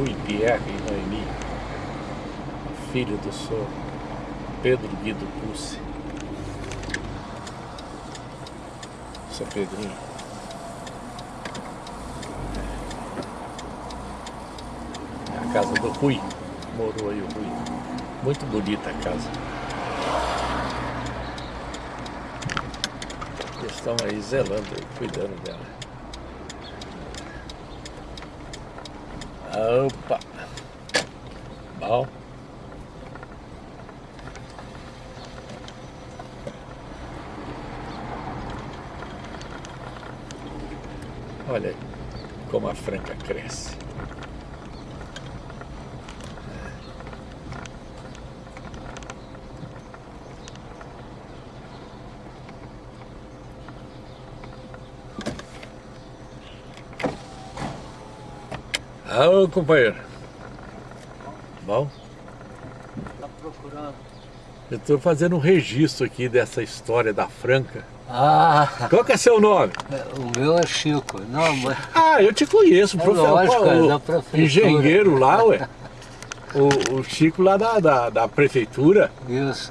Rui Pierre e Noemi, filho do senhor Pedro Guido Pussi. Seu Pedrinho. A casa do Rui, morou aí o Rui. Muito bonita a casa. Eles estão aí zelando, cuidando dela. Opa! Bom. Olha como a franca cresce. Ah, companheiro. Bom? Tá procurando? Eu estou fazendo um registro aqui dessa história da Franca. Ah, Qual que é seu nome? o meu é Chico. Não, mas Ah, eu te conheço, É profe- lógico, é o da prefeitura. engenheiro lá, ué. O, o Chico lá da, da, da prefeitura, isso,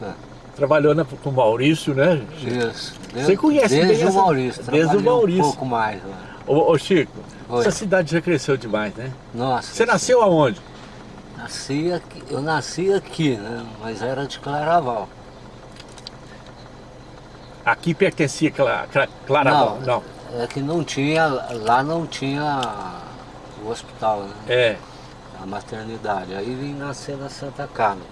trabalhou na, com o Maurício, né? isso. Você conhece desde bem o essa- Maurício. desde o Maurício. Um pouco mais. lá. Ô, ô, Chico, Oi. essa cidade já cresceu demais, né? Nossa. Você nasceu aonde? Nasci aqui, eu nasci aqui, né? Mas era de Claraval. Aqui pertencia a Cla, Cla, Claraval? Não. É que não tinha, lá não tinha o hospital, né? É, A maternidade. Aí vim nascer na Santa Carmen.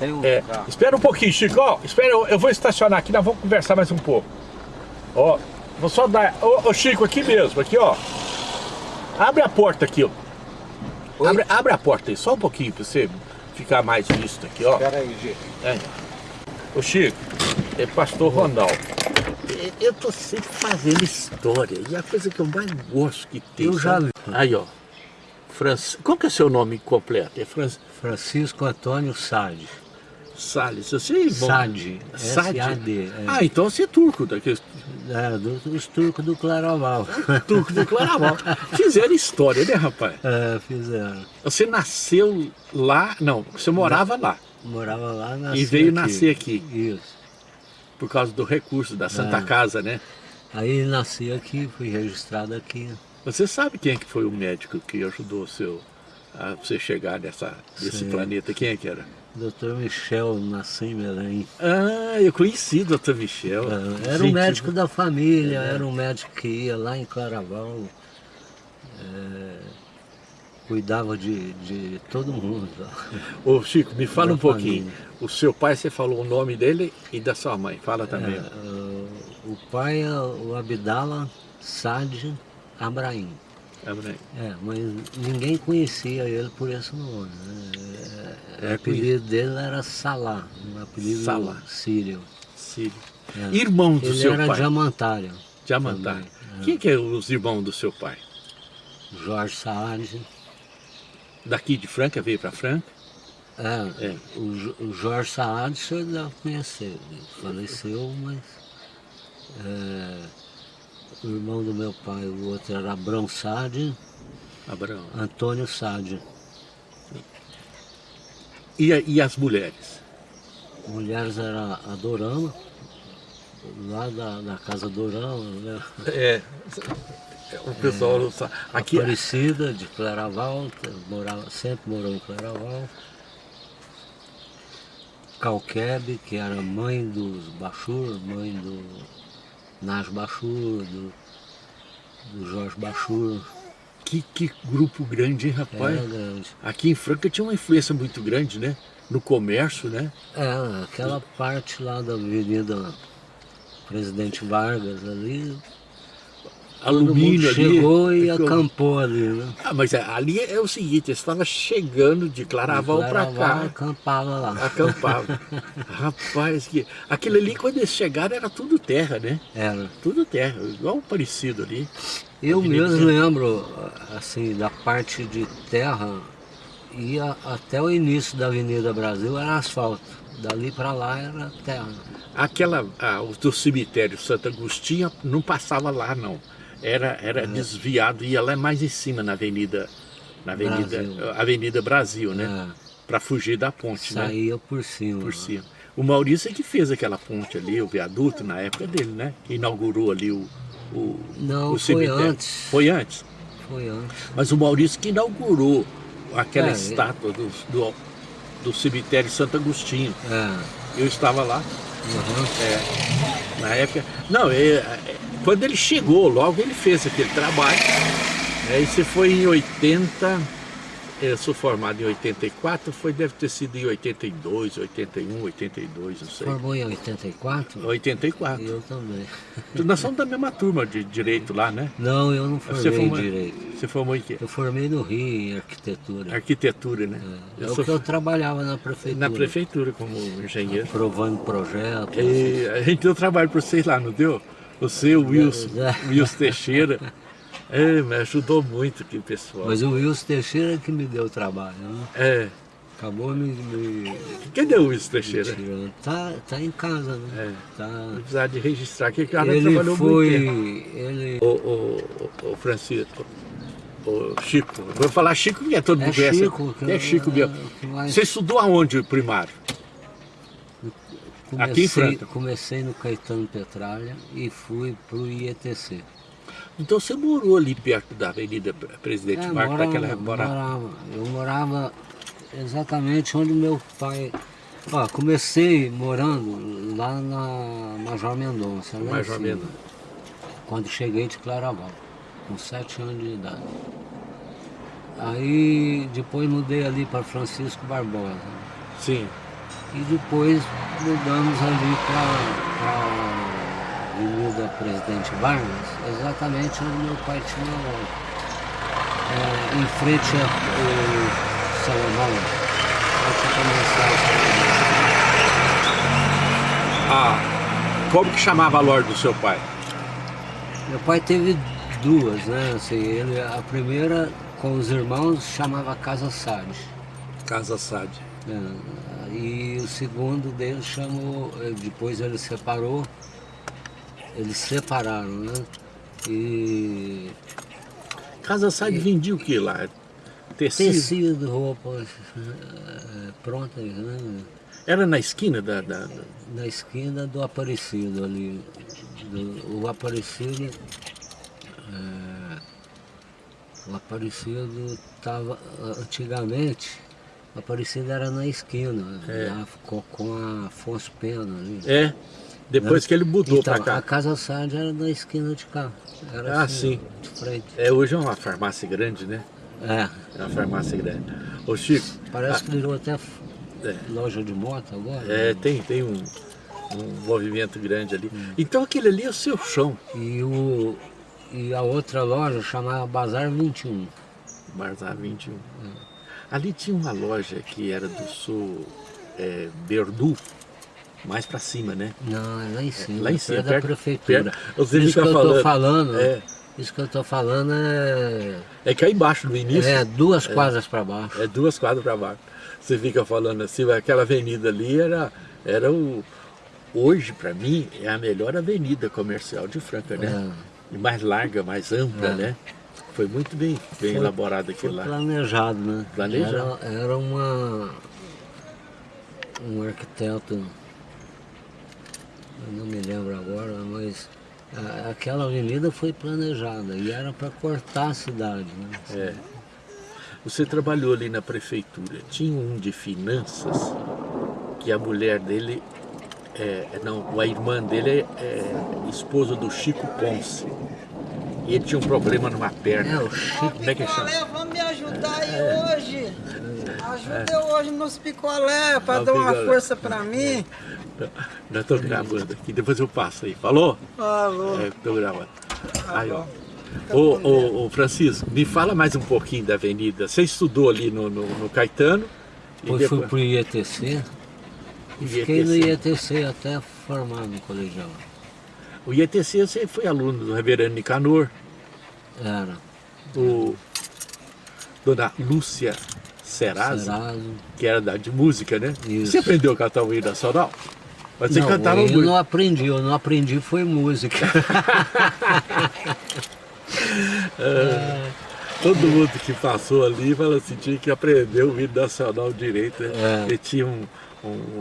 Tem um é. Espera um pouquinho, Chico. Ó, espera, eu, eu vou estacionar aqui, nós vamos conversar mais um pouco. Ó, vou só dar... Ô, ô, Chico, aqui mesmo, aqui, ó. Abre a porta aqui, ó. Abre, abre a porta aí, só um pouquinho pra você ficar mais visto aqui, ó. Espera aí, gente. É. Ô Chico, é pastor Ronaldo. Eu tô sempre fazendo história e a coisa que eu mais gosto que tem. Eu já sabe? Aí, ó. Francis... Qual que é o seu nome completo? É Francis Francisco Antônio Sade. Salles. Você é irmão? Sade. Sade? S-A-D. É, Ah, então você é turco, daqueles é, do- dos turcos do Claraval. turco do Claraval. Fizeram história, né, rapaz? É, fizeram. Você nasceu lá, não, você morava lá, Morava lá, nasci E veio aqui. nascer aqui. Isso. por causa do recurso da Santa Ah. Casa, né? Aí nasci aqui, fui registrado aqui. Você sabe quem é que foi o médico que ajudou o seu, a você chegar nessa, nesse Sim. planeta? Quem é que era? Dr. Michel, nasci em Belém. Ah, eu conheci o Dr. Michel. É, Era um Gente, médico da família, era um médico que ia lá em Claraval, é, cuidava de, de todo mundo. Ô Chico, me fala Da um pouquinho. família. O seu pai, você falou o nome dele e da sua mãe. Fala também. É, o- pai é o Abdala Sad Abrahim. Abre- É, mas ninguém conhecia ele por esse nome. né? É, É, o apelido dele era Salah, um apelido Salah. sírio. Sírio. É. Irmão do Ele seu era pai. diamantário. Diamantar. também, Quem que é os irmãos do seu pai? Jorge Saad. Daqui de Franca, veio para Franca? É, É. O, Jo- o Jorge Saad o senhor deve conhecer. Ele faleceu, mas. é, o irmão do meu pai, o outro era Abrão Saad, Abraão. Antônio Saad. E, e as mulheres? Mulheres era a Dorama, lá da, da casa Dorama, né? É. O pessoal não sabe. Aqui, Aparecida de Claraval, morava, sempre morou em Claraval. Calquebe, que era mãe dos Bachur, mãe do Nas Bachur, do, do Jorge Bachur. Que, que grupo grande, hein, rapaz? Era grande. Aqui em Franca tinha uma influência muito grande, né? No comércio, né? É, aquela parte lá da Avenida Presidente Vargas ali, Alumínio ali. chegou e Ficou- acampou ali, né? Ah, mas ali é o seguinte, eu estava chegando de Claraval para cá. acampava lá. Acampava. Rapaz, que... aquilo ali quando eles chegaram era tudo terra, né? Era. Tudo terra, igual parecido ali. Eu mesmo lembro, assim, da parte de terra, ia até o início da Avenida Brasil era asfalto. Dali para lá era terra. Aquela, ah, do cemitério Santo Agostinho não passava lá, não. Era, era desviado, ia lá mais em cima na Avenida Na Avenida Brasil. Avenida Brasil, né? É, Para fugir da ponte, né? saía por cima. Por cima. O Maurício é que fez aquela ponte ali, o viaduto, na época dele, né? Que inaugurou ali o, o, Não, o foi cemitério. antes. Foi antes. Foi antes. Mas o Maurício que inaugurou aquela É, estátua do, do, do cemitério Santo Agostinho. É. Eu estava lá, uhum. é, na época... Não, é, é, quando ele chegou, logo ele fez aquele trabalho. Né, isso foi em 80... Eu sou formado em 84, foi, deve ter sido em 82, 81, 82, não sei. Formou em 84? 84. Eu também. Nós somos da mesma turma de direito lá, né? Não, eu não Você formei formou, em Direito. você formou em quê? Eu formei no Rio em Arquitetura. Arquitetura, né? É, Eu o sou que eu trabalhava na prefeitura. na prefeitura como engenheiro. Aprovando projetos. E a gente deu trabalho para vocês lá, não deu? Você, o Wilson, É. Wilson Teixeira. É, me ajudou muito aqui, pessoal. Mas o Wilson Teixeira que me deu trabalho. Né? É. Acabou me, me, Cadê o Wilson Teixeira? Tá, tá em casa, né? É. Tá... Vou precisar de registrar que o cara Ele trabalhou foi... muito tempo. Ele... O, o, o, Francisco, o Chico, vou falar Chico porque todo É mundo conhece. Chico, que é Chico é, mesmo. que mais- Você estudou aonde o primário? Comecei, Aqui em Franca? comecei no Caetano Petralha e fui pro IETC. Então você morou ali perto da Avenida Presidente É, Marco, morava, daquela época. morava. Eu morava exatamente onde meu pai... Ó, comecei morando lá na Major Mendonça, lá Major Mendonça. Quando cheguei de Claraval, com sete anos de idade. Aí depois mudei ali para Francisco Barbosa. Sim. E depois mudamos ali para a Avenida Presidente Vargas, exatamente onde meu pai tinha loja. É, em frente ao Salomão. Antes de começar Ah, como que chamava a loja do seu pai? Meu pai teve duas, né? Assim, ele, a primeira com os irmãos chamava Casa Sade. Casa Sade. É, e o segundo dele chamou, eh, depois ele separou, eles separaram, né? E Casa Sade vendia o que lá? Tecido? tecido, roupas eh, prontas, né? Era na esquina da... da- da- Na esquina do Aparecido ali. Do- o Aparecido. eh, o Aparecido estava. Antigamente, o Aparecido era na esquina, É. lá ficou com a Afonso Pena ali. É, depois que ele mudou Então, pra cá. a Casa Sade era na esquina de cá. Era Ah, assim, sim. De frente. É, hoje é uma farmácia grande, né? É. É uma farmácia grande. Ô Chico, Parece que virou até é, loja de moto agora. é, tem, tem um, um movimento grande ali. Então aquele ali é o seu chão, E, o, e a outra loja chamava Bazar 21. Barzar 21. Ali tinha uma loja que era do sul é, Berdu, mais pra cima, né? Não, é lá em cima. lá em cima, perto da prefeitura. perto- isso que eu tô falando, é. isso que eu tô falando é, É que aí embaixo no início é duas quadras para baixo. É duas quadras para baixo. Você fica falando assim, aquela avenida ali era, era o. Hoje, para mim, é a melhor avenida comercial de Franca, né? E mais larga, mais ampla, É. né? Foi muito bem, bem Foi- elaborado aquilo lá. planejado, né? Planejado. Era, era uma um arquiteto, eu não me lembro agora, mas a- aquela avenida foi planejada e era para cortar a cidade, né? É. Você trabalhou ali na prefeitura. Tinha um de finanças que a mulher dele, é, não, a irmã dele é, é esposa do Chico Ponce. E ele tinha um problema numa perna. É, o Chico Como é que chama? Picolé, vamos me ajudar aí hoje. Ajuda eu hoje nos picolé para dar uma picolé. força para mim. Já estou gravando aqui, depois eu passo aí. Falou? Falou. É, tô gravando. Aí, ó. Ô, ô, ô, Francisco, me fala mais um pouquinho da avenida. Você estudou ali no, no, no Caetano? Depois fui depois- pro IETC e fiquei no IETC até formar no colegial. O IETC você foi aluno do reverendo Nicanor, Era o Dona Lúcia Serasa, que era da, de música, né? Isso. Você aprendeu a cantar o hino nacional? Mas você não, cantava eu muito. não aprendi, eu não aprendi foi música. Todo mundo que passou ali falou assim, tinha que aprender o hino nacional direito. Né? É. E tinha um, um,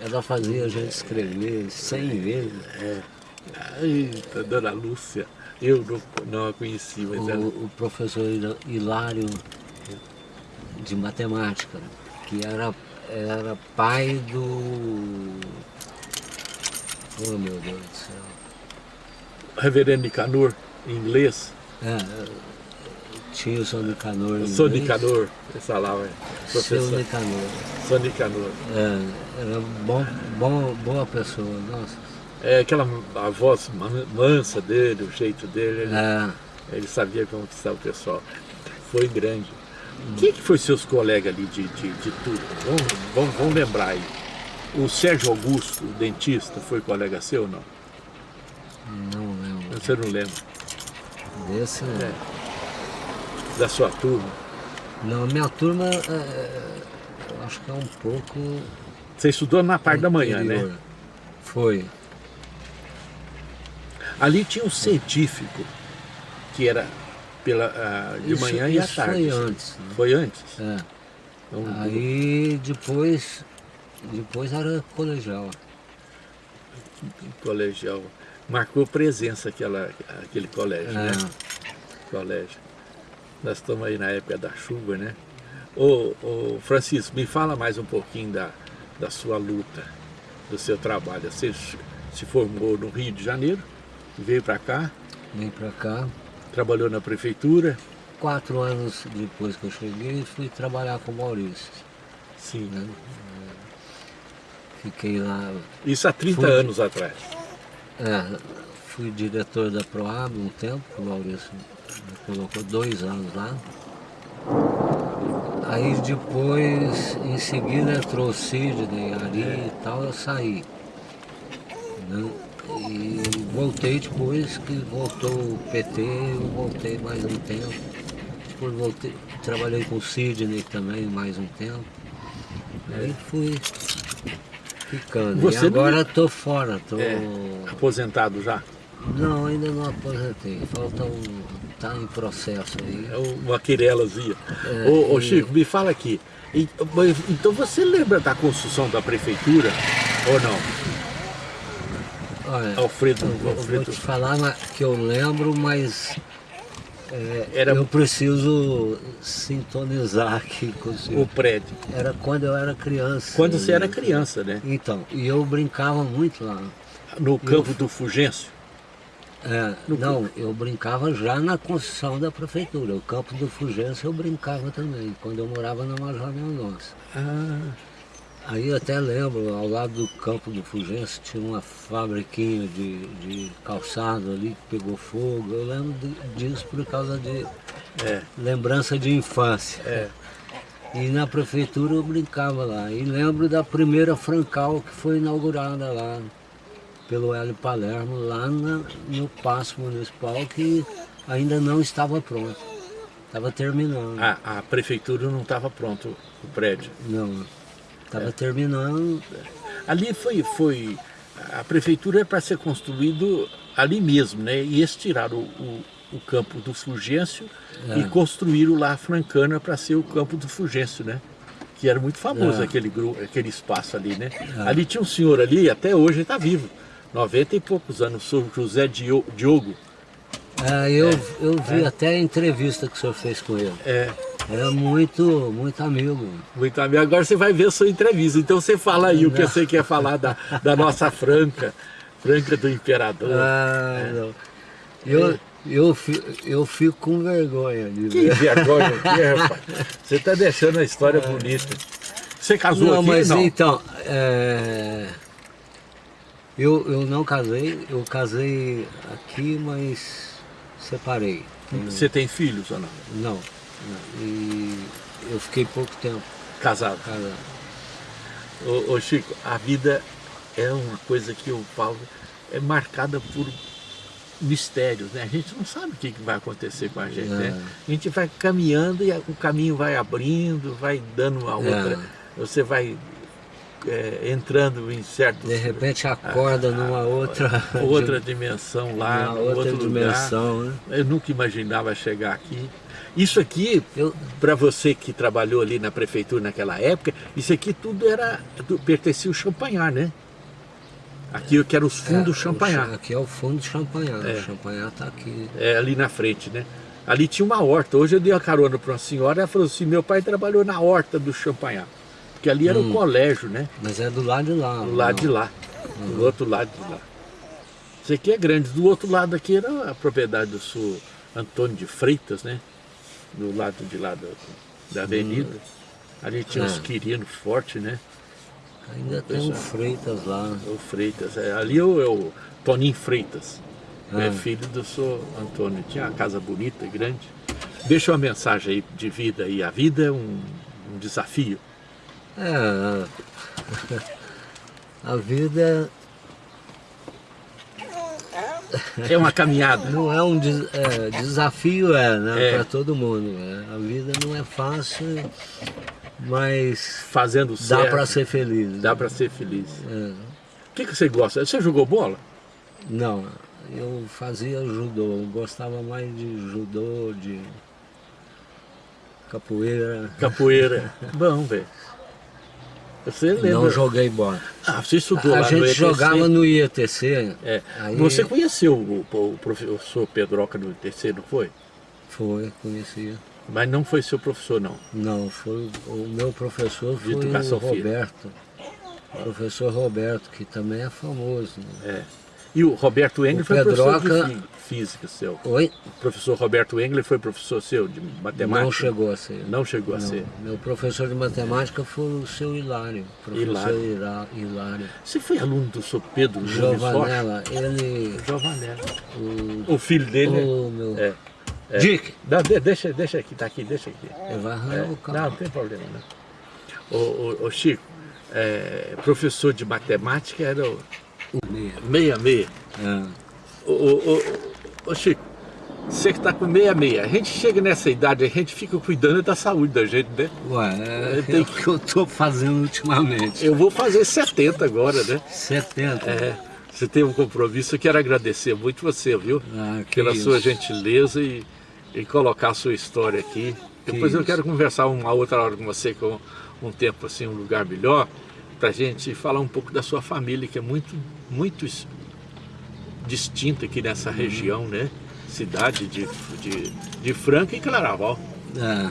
Ela fazia a gente escrever cem vezes. É. Eita, dona Lúcia, eu não, não a conheci, mas O, ela... o professor Hilário de matemática, que era, era pai do. Oh meu Deus do céu. Reverendo Nicanor, em inglês, É, tinha o São Nicanor. em inglês. Nicanor, ele falava, Seu professor, Nicanor. Sou Nicanor. É, era bom, bom, boa pessoa, nossa. É aquela a voz man- mansa dele, o jeito dele, ele, É, ele sabia conquistar o pessoal. Foi grande. Quem que foi seus colegas ali de, de, de tudo? Vamos, vamos, vamos lembrar aí. O Sérgio Augusto, o dentista, foi colega seu ou não? não lembro. Você não lembra? Desse não. É. Da sua turma? Não, minha turma, é, eu acho que é um pouco. Você estudou na parte da manhã, anterior. né? Foi. Ali tinha um científico, que era pela, ah, de Isso- manhã e à tarde. Foi antes. né? Foi antes? É. Então, Aí depois, depois era colegial. colegial. Marcou presença aquela, aquele colégio, É. né? Colégio. Nós estamos aí na época da chuva, né? Ô, ô Francisco, me fala mais um pouquinho da, da sua luta, do seu trabalho. Você se formou no Rio de Janeiro, veio para cá, Vim pra cá. trabalhou na prefeitura. Quatro anos depois que eu cheguei, fui trabalhar com o Maurício. Sim. né? Fiquei lá, Isso há 30 Foi. anos atrás. é, fui diretor da Proab um tempo, o Maurício me colocou dois anos lá. Aí depois, em seguida, entrou o Sidney, Ari e tal, eu saí. né? E voltei depois que voltou o PT, eu voltei mais um tempo. Depois voltei, trabalhei com o Sidney também mais um tempo. Aí fui ficando. Você e não- agora estou fora, tô... É. Aposentado já? Não, ainda não aposentei. Falta um. tá em processo aí. É uma quirelazinha. É, ô, ô, e- Chico, me fala aqui. Então você lembra da construção da prefeitura ou não? Olha, Alfredo, eu vou, eu vou Alfredo. te falar que eu lembro, mas é, Era- eu preciso sintonizar aqui com o prédio. Era quando eu era criança. Quando você era né? criança, né? Então, e eu brincava muito lá. No campo do Fugêncio. É, não, eu brincava já na construção da prefeitura. O campo do Fugêncio eu brincava também, quando eu morava na Major Mendonça. Ah, Aí eu até lembro, ao lado do campo do Fugêncio tinha uma fabriquinha de, de calçado ali que pegou fogo. Eu lembro de- disso por causa de é, lembrança de infância. é. E na prefeitura eu brincava lá. E lembro da primeira Francal que foi inaugurada lá pelo Hélio Palermo, lá na- no Paço Municipal, que ainda não estava pronto. Estava terminando. A, a prefeitura não estava pronto, o prédio. Não, estava terminando. Ali foi, foi a prefeitura é para ser construído ali mesmo, né? E eles tiraram o, o, o campo do Fulgêncio É. e construíram lá a Francana para ser o campo do Fulgêncio, né? Que era muito famoso É. aquele, aquele espaço ali, né? Ali tinha um senhor ali, até hoje está vivo, 90 e poucos anos, o senhor José Dio- Diogo. É, eu, eu vi até a entrevista que o senhor fez com ele. É, Era muito, muito amigo. muito amigo. Agora você vai ver a sua entrevista, então você fala aí o que Não. você quer falar da, da nossa Franca, Franca do Imperador. Ah, não. Eu, eu, fi- eu fico com vergonha de Que ver. vergonha aqui, rapaz. Você está deixando a história bonita. Você casou Não, aqui? mas não. então, é, eu, eu não casei, eu casei aqui, mas separei. Você tem filhos ou não? Não, não. E eu fiquei pouco tempo Casado. casado. Ô, ô, Chico, a vida é uma coisa que eu falo, é marcada por mistérios, né? A gente não sabe o que vai acontecer com a gente, né? É. A gente vai caminhando e o caminho vai abrindo, vai dando uma outra... Você vai é, entrando em certos... De repente acorda numa outra... Outra dimensão lá, numa outra dimensão, lugar. né? Eu nunca imaginava chegar aqui. Isso aqui, Eu- para você que trabalhou ali na prefeitura naquela época, isso aqui tudo era pertencia ao Champanhar, né? Aqui que era os fundos É, Champanhar. cha- Aqui é o fundo Champanhar. É. O Champanhar tá aqui. é, ali na frente, né? Ali tinha uma horta. Hoje eu dei uma carona para uma senhora, ela falou assim, meu pai trabalhou na horta do Champanhar. Porque ali era o colégio, né? Mas é do lado de lá. Do lado de lá. Do outro lado de lá. Isso aqui é grande. Do outro lado aqui era a propriedade do senhor Antônio de Freitas, né? Do lado de lá do- da avenida. Ali tinha uns Ah. quirinos fortes, né? Ainda tem um Freitas lá. O Freitas. É, ali é o, é o Toninho Freitas. É Ah. filho do senhor Antônio. Tinha uma casa bonita, grande. Deixa uma mensagem aí de vida aí. A vida é um, um desafio. É, a vida É uma caminhada. não é um des- é, desafio, é, né? É. Para todo mundo. né? A vida não é fácil, mas Fazendo dá certo. para ser feliz. Dá para ser feliz. É. O que, que você gosta? Você jogou bola? Não, eu fazia judô, eu gostava mais de judô, de capoeira. Capoeira. Bom, velho. Você lembra? Não joguei bola. Ah, você estudou A lá no gente ETC? jogava no IETC. É. Aí Você conheceu o, o professor Pedroca no ETC, não foi? Foi, conhecia. Mas não foi seu professor, não. Não, foi o meu professor foi o educação física. Roberto. Professor Roberto, que também é famoso. né? É. E o Roberto Engler O foi professor Pedroca- de fí- física seu. Oi? O professor Roberto Engler foi professor seu de matemática? Não chegou a ser. Não chegou a Não. ser. Meu professor de matemática foi o seu Hilário. Professor Hilário. Hilário. Hilário. Você foi aluno do seu Pedro? Giovanella, ele. Giovanella. O, O filho dele é- o meu. é. é. Dick! Não, de- deixa, deixa aqui, tá aqui, deixa aqui. Ele vai arranhar É, o não, carro. não tem problema, não. Ô, ô, ô, Chico, é, professor de matemática era o. 66. É. Ô, ô, ô, Chico, você que está com 66, a gente chega nessa idade, a gente fica cuidando da saúde da gente, né? Ué, é, tenho é o que eu tô fazendo ultimamente. Eu vou fazer 70 agora, né? 70. É, você tem um compromisso, eu quero agradecer muito você, viu? Ah, Pela sua isso. gentileza e, e colocar a sua história aqui. Que Depois eu isso. quero conversar uma outra hora com você, com um tempo assim, um lugar melhor, pra gente falar um pouco da sua família, que é muito, muito distinta aqui nessa região, né? Cidade de, de, de Franca e Claraval. É.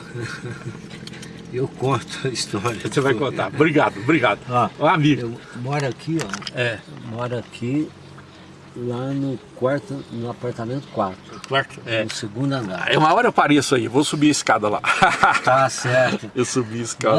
Eu conto a história. Você vai contar. Obrigado, obrigado. Ó, Ó, amigo. Eu moro aqui, ó. É, Moro aqui lá no quarto, no apartamento 4, quarto. É. no segundo andar. Aí uma hora eu apareço aí, vou subir a escada lá. Tá certo. eu subi a escada.